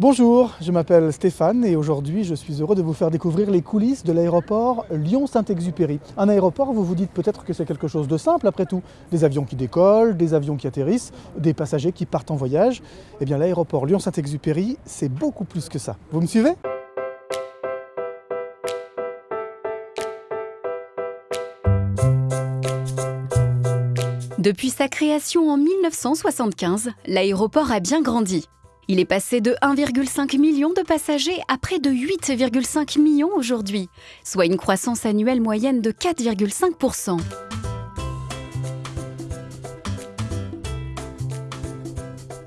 Bonjour, je m'appelle Stéphane et aujourd'hui je suis heureux de vous faire découvrir les coulisses de l'aéroport Lyon-Saint-Exupéry. Un aéroport, vous vous dites peut-être que c'est quelque chose de simple après tout. Des avions qui décollent, des avions qui atterrissent, des passagers qui partent en voyage. Eh bien l'aéroport Lyon-Saint-Exupéry, c'est beaucoup plus que ça. Vous me suivez? Depuis sa création en 1975, l'aéroport a bien grandi. Il est passé de 1,5 million de passagers à près de 8,5 millions aujourd'hui, soit une croissance annuelle moyenne de 4,5%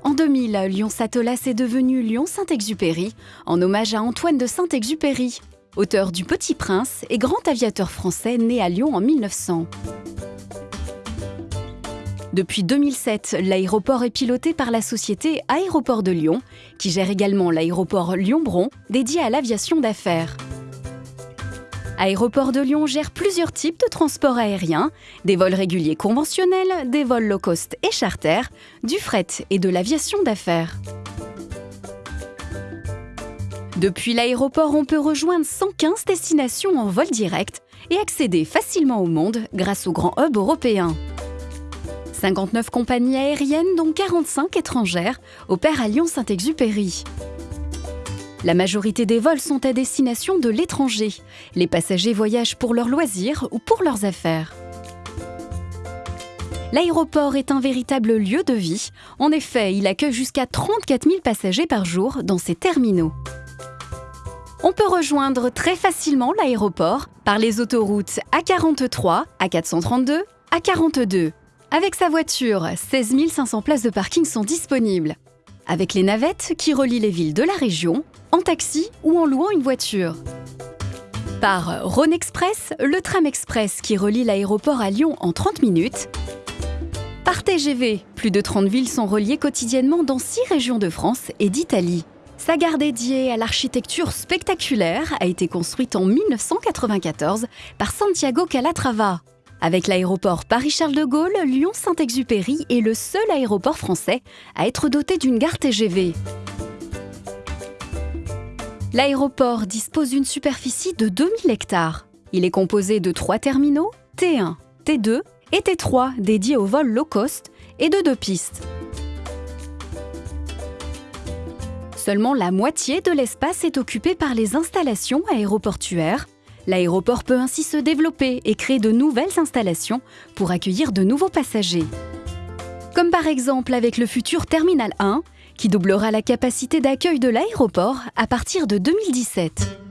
En 2000, Lyon-Satolas est devenu Lyon-Saint-Exupéry, en hommage à Antoine de Saint-Exupéry, auteur du Petit Prince et grand aviateur français né à Lyon en 1900. Depuis 2007, l'aéroport est piloté par la société Aéroport de Lyon, qui gère également l'aéroport Lyon-Bron, dédié à l'aviation d'affaires. Aéroport de Lyon gère plusieurs types de transports aériens, des vols réguliers conventionnels, des vols low cost et charter, du fret et de l'aviation d'affaires. Depuis l'aéroport, on peut rejoindre 115 destinations en vol direct et accéder facilement au monde grâce au grand hub européen. 59 compagnies aériennes, dont 45 étrangères, opèrent à Lyon-Saint-Exupéry. La majorité des vols sont à destination de l'étranger. Les passagers voyagent pour leurs loisirs ou pour leurs affaires. L'aéroport est un véritable lieu de vie. En effet, il accueille jusqu'à 34 000 passagers par jour dans ses terminaux. On peut rejoindre très facilement l'aéroport par les autoroutes A43, A432, A42 avec sa voiture, 16 500 places de parking sont disponibles. Avec les navettes qui relient les villes de la région, en taxi ou en louant une voiture. Par Rhône Express, le tram express qui relie l'aéroport à Lyon en 30 minutes. Par TGV, plus de 30 villes sont reliées quotidiennement dans 6 régions de France et d'Italie. Sa gare dédiée à l'architecture spectaculaire a été construite en 1994 par Santiago Calatrava, avec l'aéroport Paris-Charles de Gaulle, Lyon-Saint-Exupéry est le seul aéroport français à être doté d'une gare TGV. L'aéroport dispose d'une superficie de 2000 hectares. Il est composé de trois terminaux, T1, T2 et T3 dédiés aux vols low cost et de deux pistes. Seulement la moitié de l'espace est occupé par les installations aéroportuaires, L'aéroport peut ainsi se développer et créer de nouvelles installations pour accueillir de nouveaux passagers. Comme par exemple avec le futur Terminal 1, qui doublera la capacité d'accueil de l'aéroport à partir de 2017.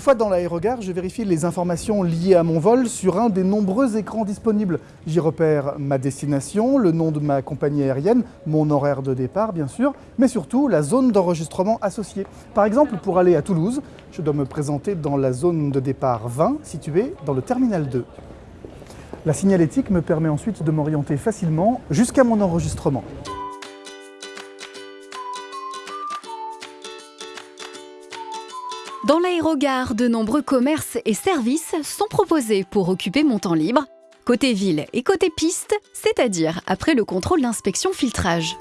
Une fois dans l'aérogare, je vérifie les informations liées à mon vol sur un des nombreux écrans disponibles. J'y repère ma destination, le nom de ma compagnie aérienne, mon horaire de départ bien sûr, mais surtout la zone d'enregistrement associée. Par exemple, pour aller à Toulouse, je dois me présenter dans la zone de départ 20 située dans le terminal 2. La signalétique me permet ensuite de m'orienter facilement jusqu'à mon enregistrement. De nombreux commerces et services sont proposés pour occuper mon temps libre, côté ville et côté piste, c'est-à-dire après le contrôle d'inspection filtrage.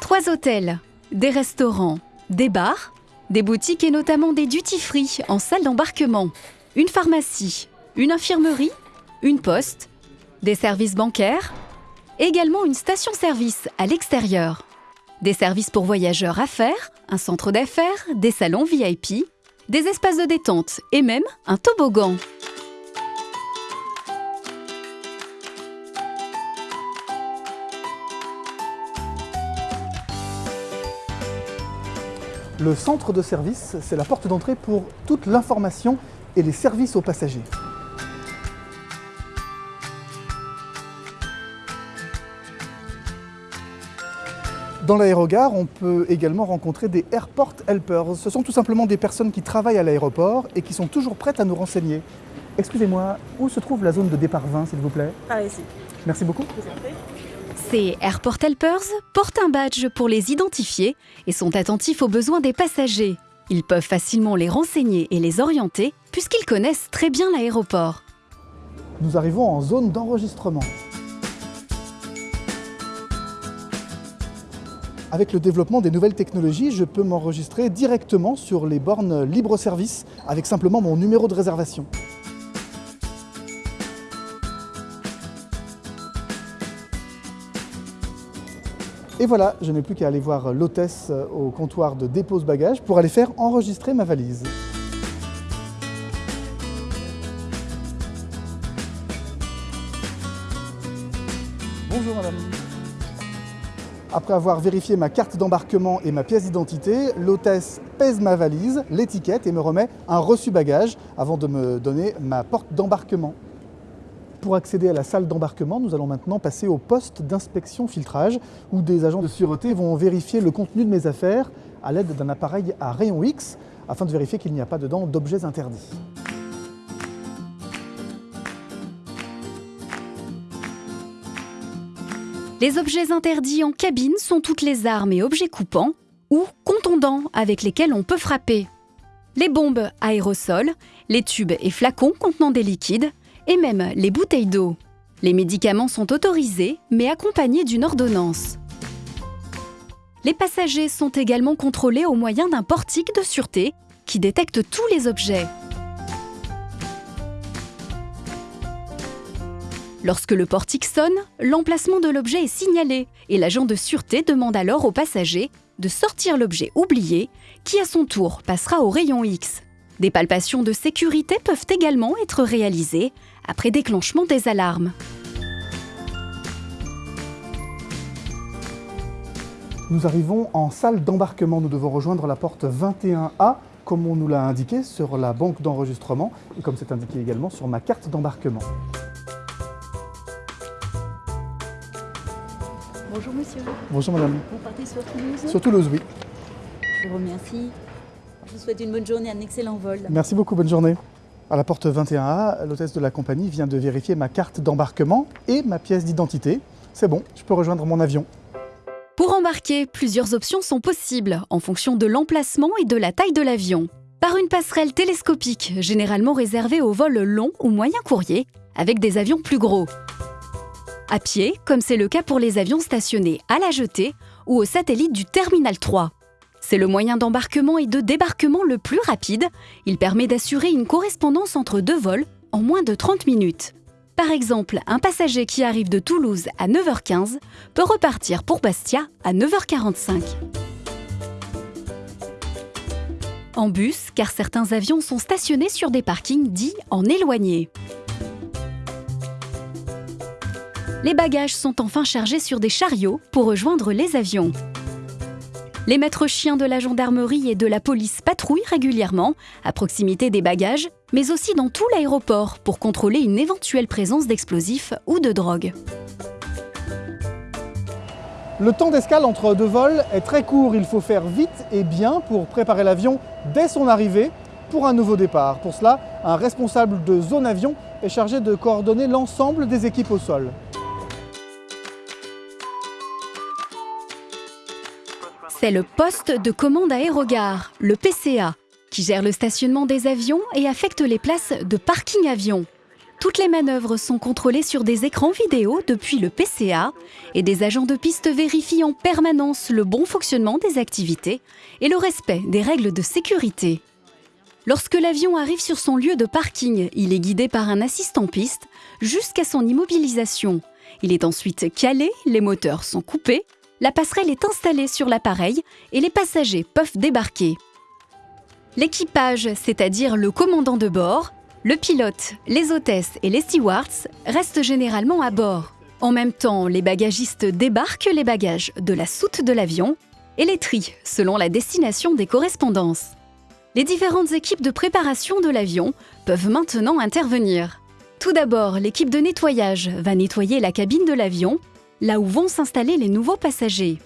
Trois hôtels, des restaurants, des bars, des boutiques et notamment des duty-free en salle d'embarquement, une pharmacie, une infirmerie, une poste, des services bancaires, également une station-service à l'extérieur des services pour voyageurs à faire, un centre d'affaires, des salons VIP, des espaces de détente et même un toboggan. Le centre de service, c'est la porte d'entrée pour toute l'information et les services aux passagers. Dans l'aérogare, on peut également rencontrer des Airport Helpers. Ce sont tout simplement des personnes qui travaillent à l'aéroport et qui sont toujours prêtes à nous renseigner. Excusez-moi, où se trouve la zone de départ 20, s'il vous plaît? Par ici. Merci beaucoup. Ces Airport Helpers portent un badge pour les identifier et sont attentifs aux besoins des passagers. Ils peuvent facilement les renseigner et les orienter puisqu'ils connaissent très bien l'aéroport. Nous arrivons en zone d'enregistrement. Avec le développement des nouvelles technologies, je peux m'enregistrer directement sur les bornes libre-service avec simplement mon numéro de réservation. Et voilà, je n'ai plus qu'à aller voir l'hôtesse au comptoir de dépose bagages pour aller faire enregistrer ma valise. Après avoir vérifié ma carte d'embarquement et ma pièce d'identité, l'hôtesse pèse ma valise, l'étiquette et me remet un reçu bagage avant de me donner ma porte d'embarquement. Pour accéder à la salle d'embarquement, nous allons maintenant passer au poste d'inspection filtrage où des agents de sûreté vont vérifier le contenu de mes affaires à l'aide d'un appareil à rayon X afin de vérifier qu'il n'y a pas dedans d'objets interdits. Les objets interdits en cabine sont toutes les armes et objets coupants ou contondants avec lesquels on peut frapper. Les bombes aérosols, les tubes et flacons contenant des liquides, et même les bouteilles d'eau. Les médicaments sont autorisés, mais accompagnés d'une ordonnance. Les passagers sont également contrôlés au moyen d'un portique de sûreté qui détecte tous les objets. Lorsque le portique sonne, l'emplacement de l'objet est signalé et l'agent de sûreté demande alors aux passagers de sortir l'objet oublié qui à son tour passera au rayon X. Des palpations de sécurité peuvent également être réalisées après déclenchement des alarmes. Nous arrivons en salle d'embarquement. Nous devons rejoindre la porte 21A comme on nous l'a indiqué sur la banque d'enregistrement et comme c'est indiqué également sur ma carte d'embarquement. Bonjour monsieur. Bonjour madame. Vous partez sur Toulouse Sur Toulouse, oui. Je vous remercie. Je vous souhaite une bonne journée, un excellent vol. Merci beaucoup, bonne journée. À la porte 21A, l'hôtesse de la compagnie vient de vérifier ma carte d'embarquement et ma pièce d'identité. C'est bon, je peux rejoindre mon avion. Pour embarquer, plusieurs options sont possibles en fonction de l'emplacement et de la taille de l'avion. Par une passerelle télescopique, généralement réservée aux vols longs ou moyens courriers, avec des avions plus gros. À pied, comme c'est le cas pour les avions stationnés à la jetée ou au satellite du Terminal 3. C'est le moyen d'embarquement et de débarquement le plus rapide. Il permet d'assurer une correspondance entre deux vols en moins de 30 minutes. Par exemple, un passager qui arrive de Toulouse à 9h15 peut repartir pour Bastia à 9h45. En bus, car certains avions sont stationnés sur des parkings dits en éloigné. Les bagages sont enfin chargés sur des chariots pour rejoindre les avions. Les maîtres chiens de la gendarmerie et de la police patrouillent régulièrement à proximité des bagages, mais aussi dans tout l'aéroport pour contrôler une éventuelle présence d'explosifs ou de drogue. Le temps d'escale entre deux vols est très court. Il faut faire vite et bien pour préparer l'avion dès son arrivée pour un nouveau départ. Pour cela, un responsable de zone avion est chargé de coordonner l'ensemble des équipes au sol. C'est le poste de commande aérogare, le PCA, qui gère le stationnement des avions et affecte les places de parking avion. Toutes les manœuvres sont contrôlées sur des écrans vidéo depuis le PCA et des agents de piste vérifient en permanence le bon fonctionnement des activités et le respect des règles de sécurité. Lorsque l'avion arrive sur son lieu de parking, il est guidé par un assistant piste jusqu'à son immobilisation. Il est ensuite calé, les moteurs sont coupés la passerelle est installée sur l'appareil et les passagers peuvent débarquer. L'équipage, c'est-à-dire le commandant de bord, le pilote, les hôtesses et les stewards restent généralement à bord. En même temps, les bagagistes débarquent les bagages de la soute de l'avion et les trient selon la destination des correspondances. Les différentes équipes de préparation de l'avion peuvent maintenant intervenir. Tout d'abord, l'équipe de nettoyage va nettoyer la cabine de l'avion là où vont s'installer les nouveaux passagers.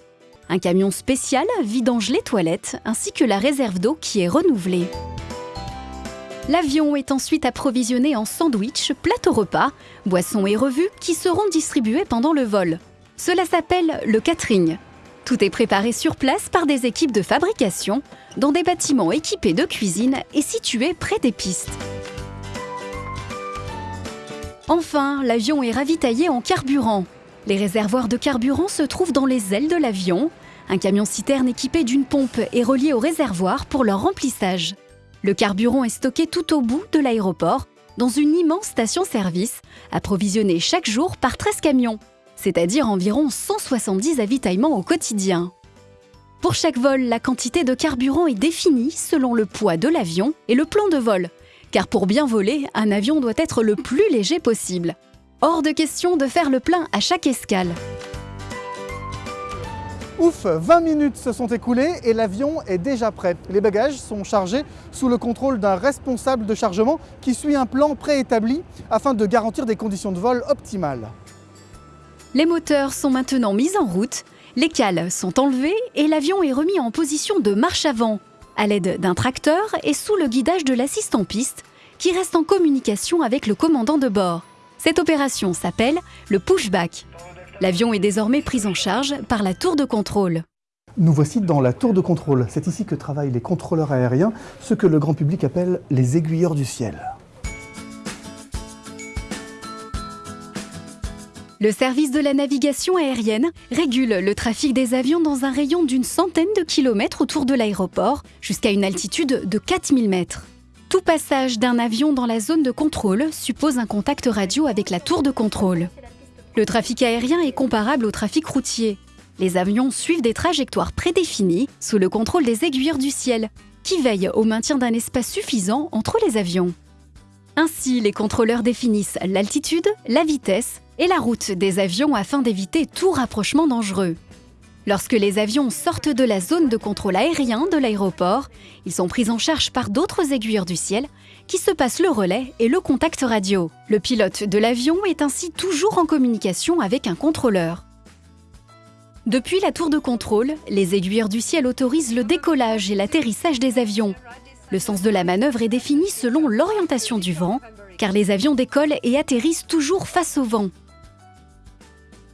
Un camion spécial vidange les toilettes ainsi que la réserve d'eau qui est renouvelée. L'avion est ensuite approvisionné en sandwich, plateau repas, boissons et revues qui seront distribuées pendant le vol. Cela s'appelle le catering. Tout est préparé sur place par des équipes de fabrication dans des bâtiments équipés de cuisine et situés près des pistes. Enfin, l'avion est ravitaillé en carburant. Les réservoirs de carburant se trouvent dans les ailes de l'avion. Un camion-citerne équipé d'une pompe est relié au réservoir pour leur remplissage. Le carburant est stocké tout au bout de l'aéroport, dans une immense station-service, approvisionnée chaque jour par 13 camions, c'est-à-dire environ 170 avitaillements au quotidien. Pour chaque vol, la quantité de carburant est définie selon le poids de l'avion et le plan de vol, car pour bien voler, un avion doit être le plus léger possible. Hors de question de faire le plein à chaque escale. Ouf, 20 minutes se sont écoulées et l'avion est déjà prêt. Les bagages sont chargés sous le contrôle d'un responsable de chargement qui suit un plan préétabli afin de garantir des conditions de vol optimales. Les moteurs sont maintenant mis en route, les cales sont enlevées et l'avion est remis en position de marche avant à l'aide d'un tracteur et sous le guidage de l'assistant piste qui reste en communication avec le commandant de bord. Cette opération s'appelle le pushback. L'avion est désormais pris en charge par la tour de contrôle. Nous voici dans la tour de contrôle. C'est ici que travaillent les contrôleurs aériens, ce que le grand public appelle les aiguilleurs du ciel. Le service de la navigation aérienne régule le trafic des avions dans un rayon d'une centaine de kilomètres autour de l'aéroport, jusqu'à une altitude de 4000 mètres. Tout passage d'un avion dans la zone de contrôle suppose un contact radio avec la tour de contrôle. Le trafic aérien est comparable au trafic routier. Les avions suivent des trajectoires prédéfinies sous le contrôle des aiguilleurs du ciel, qui veillent au maintien d'un espace suffisant entre les avions. Ainsi, les contrôleurs définissent l'altitude, la vitesse et la route des avions afin d'éviter tout rapprochement dangereux. Lorsque les avions sortent de la zone de contrôle aérien de l'aéroport, ils sont pris en charge par d'autres aiguilleurs du ciel qui se passent le relais et le contact radio. Le pilote de l'avion est ainsi toujours en communication avec un contrôleur. Depuis la tour de contrôle, les aiguilleurs du ciel autorisent le décollage et l'atterrissage des avions. Le sens de la manœuvre est défini selon l'orientation du vent, car les avions décollent et atterrissent toujours face au vent.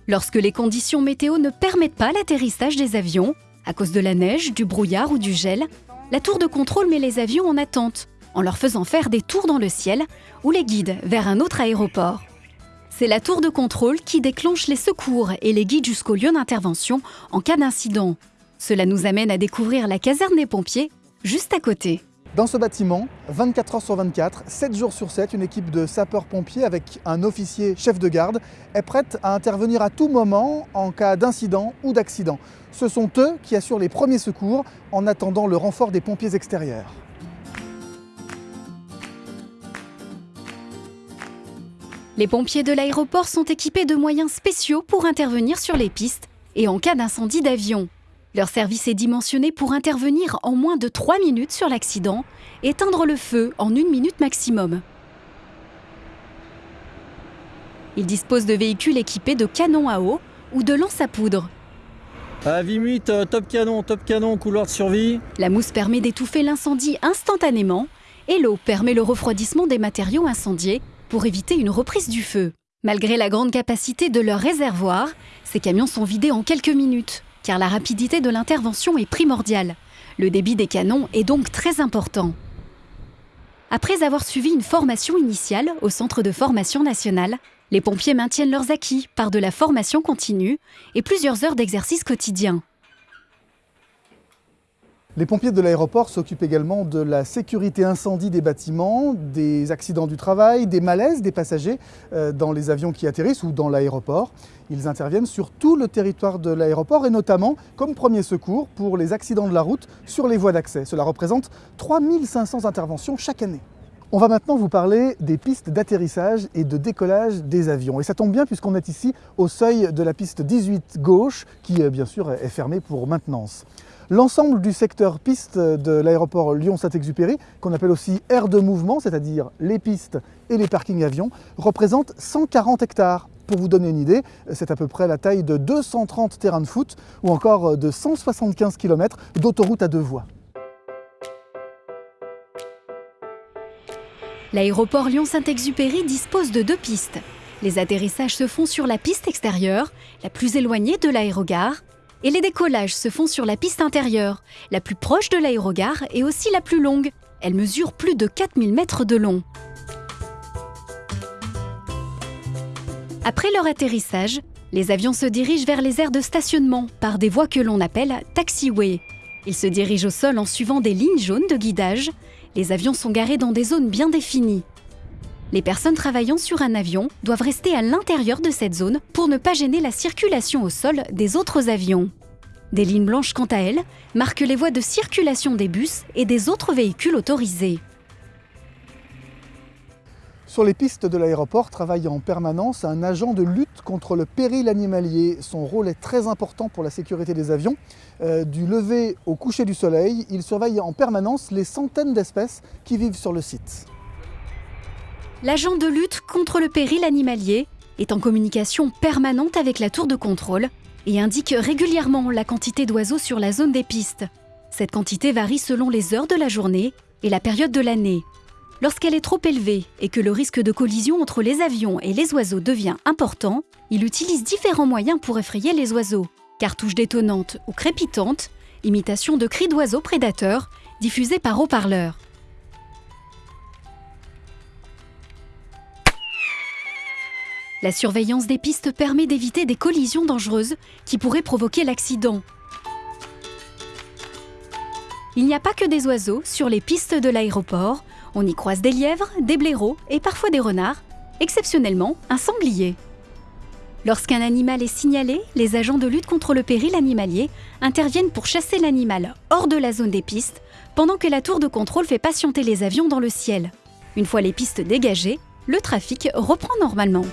Lorsque les conditions météo ne permettent pas l'atterrissage des avions, à cause de la neige, du brouillard ou du gel, la tour de contrôle met les avions en attente, en leur faisant faire des tours dans le ciel ou les guide vers un autre aéroport. C'est la tour de contrôle qui déclenche les secours et les guide jusqu'au lieu d'intervention en cas d'incident. Cela nous amène à découvrir la caserne des pompiers juste à côté. Dans ce bâtiment, 24 heures sur 24, 7 jours sur 7, une équipe de sapeurs-pompiers avec un officier chef de garde est prête à intervenir à tout moment en cas d'incident ou d'accident. Ce sont eux qui assurent les premiers secours en attendant le renfort des pompiers extérieurs. Les pompiers de l'aéroport sont équipés de moyens spéciaux pour intervenir sur les pistes et en cas d'incendie d'avion. Leur service est dimensionné pour intervenir en moins de 3 minutes sur l'accident et éteindre le feu en une minute maximum. Ils disposent de véhicules équipés de canons à eau ou de lances à poudre. À euh, top canon, top canon, couloir de survie. La mousse permet d'étouffer l'incendie instantanément et l'eau permet le refroidissement des matériaux incendiés pour éviter une reprise du feu. Malgré la grande capacité de leur réservoir, ces camions sont vidés en quelques minutes car la rapidité de l'intervention est primordiale. Le débit des canons est donc très important. Après avoir suivi une formation initiale au Centre de formation nationale, les pompiers maintiennent leurs acquis par de la formation continue et plusieurs heures d'exercice quotidien. Les pompiers de l'aéroport s'occupent également de la sécurité incendie des bâtiments, des accidents du travail, des malaises des passagers euh, dans les avions qui atterrissent ou dans l'aéroport. Ils interviennent sur tout le territoire de l'aéroport et notamment comme premier secours pour les accidents de la route sur les voies d'accès. Cela représente 3500 interventions chaque année. On va maintenant vous parler des pistes d'atterrissage et de décollage des avions. Et ça tombe bien puisqu'on est ici au seuil de la piste 18 gauche qui euh, bien sûr est fermée pour maintenance. L'ensemble du secteur piste de l'aéroport Lyon-Saint-Exupéry, qu'on appelle aussi aire de mouvement, c'est-à-dire les pistes et les parkings avions, représente 140 hectares. Pour vous donner une idée, c'est à peu près la taille de 230 terrains de foot ou encore de 175 km d'autoroute à deux voies. L'aéroport Lyon-Saint-Exupéry dispose de deux pistes. Les atterrissages se font sur la piste extérieure, la plus éloignée de l'aérogare, et les décollages se font sur la piste intérieure, la plus proche de l'aérogare et aussi la plus longue. Elle mesure plus de 4000 mètres de long. Après leur atterrissage, les avions se dirigent vers les aires de stationnement par des voies que l'on appelle taxiway. Ils se dirigent au sol en suivant des lignes jaunes de guidage. Les avions sont garés dans des zones bien définies. Les personnes travaillant sur un avion doivent rester à l'intérieur de cette zone pour ne pas gêner la circulation au sol des autres avions. Des lignes blanches, quant à elles, marquent les voies de circulation des bus et des autres véhicules autorisés. Sur les pistes de l'aéroport travaille en permanence un agent de lutte contre le péril animalier. Son rôle est très important pour la sécurité des avions. Euh, du lever au coucher du soleil, il surveille en permanence les centaines d'espèces qui vivent sur le site. L'agent de lutte contre le péril animalier est en communication permanente avec la tour de contrôle et indique régulièrement la quantité d'oiseaux sur la zone des pistes. Cette quantité varie selon les heures de la journée et la période de l'année. Lorsqu'elle est trop élevée et que le risque de collision entre les avions et les oiseaux devient important, il utilise différents moyens pour effrayer les oiseaux. Cartouches détonantes ou crépitantes, imitation de cris d'oiseaux prédateurs diffusés par haut-parleurs. La surveillance des pistes permet d'éviter des collisions dangereuses qui pourraient provoquer l'accident. Il n'y a pas que des oiseaux sur les pistes de l'aéroport, on y croise des lièvres, des blaireaux et parfois des renards, exceptionnellement un sanglier. Lorsqu'un animal est signalé, les agents de lutte contre le péril animalier interviennent pour chasser l'animal hors de la zone des pistes, pendant que la tour de contrôle fait patienter les avions dans le ciel. Une fois les pistes dégagées, le trafic reprend normalement.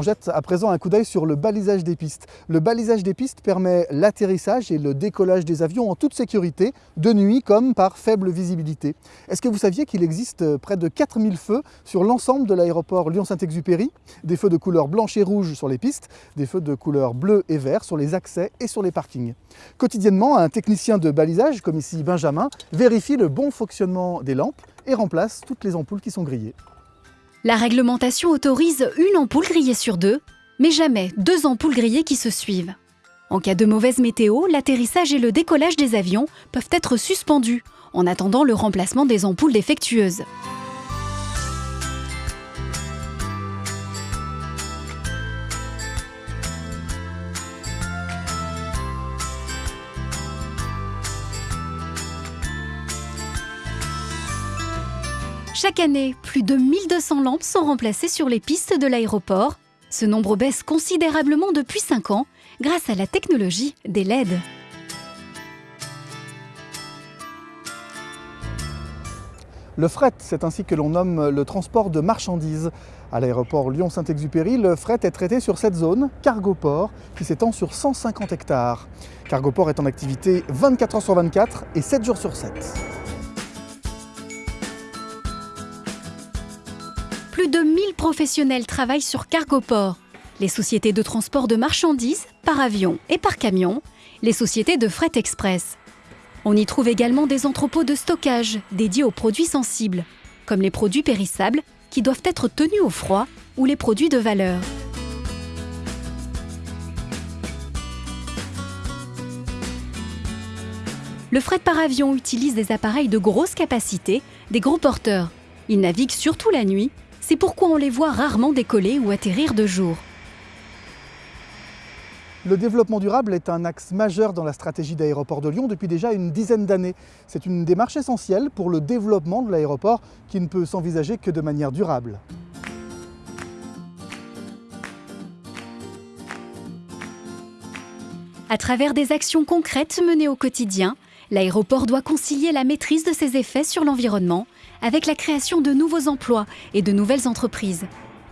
On jette à présent un coup d'œil sur le balisage des pistes. Le balisage des pistes permet l'atterrissage et le décollage des avions en toute sécurité, de nuit comme par faible visibilité. Est-ce que vous saviez qu'il existe près de 4000 feux sur l'ensemble de l'aéroport Lyon-Saint-Exupéry? Des feux de couleur blanche et rouge sur les pistes, des feux de couleur bleu et vert sur les accès et sur les parkings. Quotidiennement, un technicien de balisage, comme ici Benjamin, vérifie le bon fonctionnement des lampes et remplace toutes les ampoules qui sont grillées. La réglementation autorise une ampoule grillée sur deux, mais jamais deux ampoules grillées qui se suivent. En cas de mauvaise météo, l'atterrissage et le décollage des avions peuvent être suspendus en attendant le remplacement des ampoules défectueuses. Chaque année, plus de 1200 lampes sont remplacées sur les pistes de l'aéroport. Ce nombre baisse considérablement depuis 5 ans grâce à la technologie des LED. Le fret, c'est ainsi que l'on nomme le transport de marchandises. À l'aéroport Lyon-Saint-Exupéry, le fret est traité sur cette zone, Cargoport, qui s'étend sur 150 hectares. Cargoport est en activité 24 heures sur 24 et 7 jours sur 7. Plus de 1000 professionnels travaillent sur Cargoport, les sociétés de transport de marchandises par avion et par camion, les sociétés de fret express. On y trouve également des entrepôts de stockage dédiés aux produits sensibles, comme les produits périssables qui doivent être tenus au froid ou les produits de valeur. Le fret par avion utilise des appareils de grosse capacité, des gros porteurs. Il navigue surtout la nuit c'est pourquoi on les voit rarement décoller ou atterrir de jour. Le développement durable est un axe majeur dans la stratégie d'aéroport de Lyon depuis déjà une dizaine d'années. C'est une démarche essentielle pour le développement de l'aéroport qui ne peut s'envisager que de manière durable. À travers des actions concrètes menées au quotidien, l'aéroport doit concilier la maîtrise de ses effets sur l'environnement avec la création de nouveaux emplois et de nouvelles entreprises.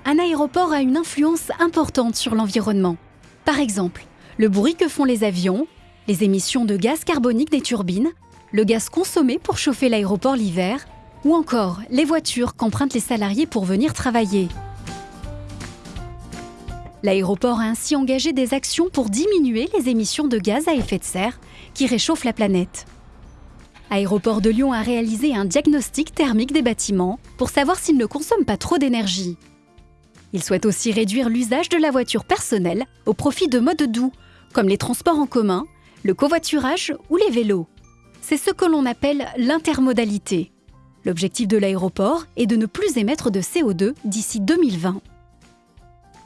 Un aéroport a une influence importante sur l'environnement. Par exemple, le bruit que font les avions, les émissions de gaz carbonique des turbines, le gaz consommé pour chauffer l'aéroport l'hiver, ou encore les voitures qu'empruntent les salariés pour venir travailler. L'aéroport a ainsi engagé des actions pour diminuer les émissions de gaz à effet de serre qui réchauffent la planète. Aéroport de Lyon a réalisé un diagnostic thermique des bâtiments pour savoir s'ils ne consomment pas trop d'énergie. Il souhaite aussi réduire l'usage de la voiture personnelle au profit de modes doux, comme les transports en commun, le covoiturage ou les vélos. C'est ce que l'on appelle l'intermodalité. L'objectif de l'aéroport est de ne plus émettre de CO2 d'ici 2020.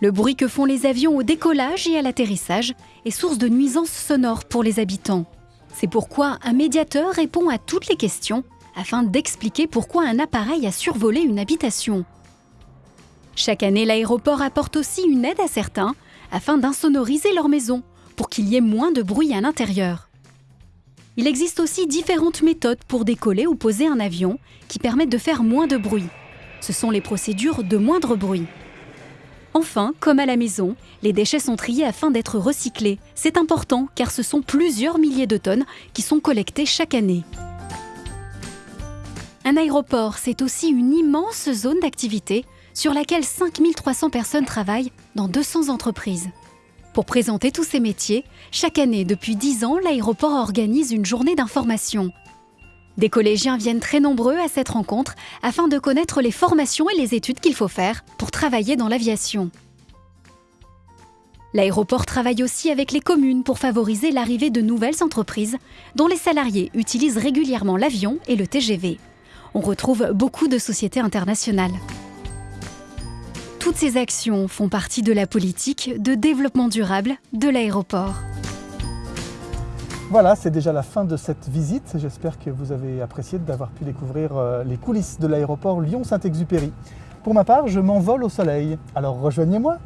Le bruit que font les avions au décollage et à l'atterrissage est source de nuisances sonores pour les habitants. C'est pourquoi un médiateur répond à toutes les questions afin d'expliquer pourquoi un appareil a survolé une habitation. Chaque année, l'aéroport apporte aussi une aide à certains afin d'insonoriser leur maison pour qu'il y ait moins de bruit à l'intérieur. Il existe aussi différentes méthodes pour décoller ou poser un avion qui permettent de faire moins de bruit. Ce sont les procédures de moindre bruit. Enfin, comme à la maison, les déchets sont triés afin d'être recyclés. C'est important car ce sont plusieurs milliers de tonnes qui sont collectées chaque année. Un aéroport, c'est aussi une immense zone d'activité sur laquelle 5300 personnes travaillent dans 200 entreprises. Pour présenter tous ces métiers, chaque année depuis 10 ans, l'aéroport organise une journée d'information. Des collégiens viennent très nombreux à cette rencontre afin de connaître les formations et les études qu'il faut faire pour travailler dans l'aviation. L'aéroport travaille aussi avec les communes pour favoriser l'arrivée de nouvelles entreprises dont les salariés utilisent régulièrement l'avion et le TGV. On retrouve beaucoup de sociétés internationales. Toutes ces actions font partie de la politique de développement durable de l'aéroport. Voilà, c'est déjà la fin de cette visite. J'espère que vous avez apprécié d'avoir pu découvrir euh, les coulisses de l'aéroport Lyon-Saint-Exupéry. Pour ma part, je m'envole au soleil. Alors rejoignez-moi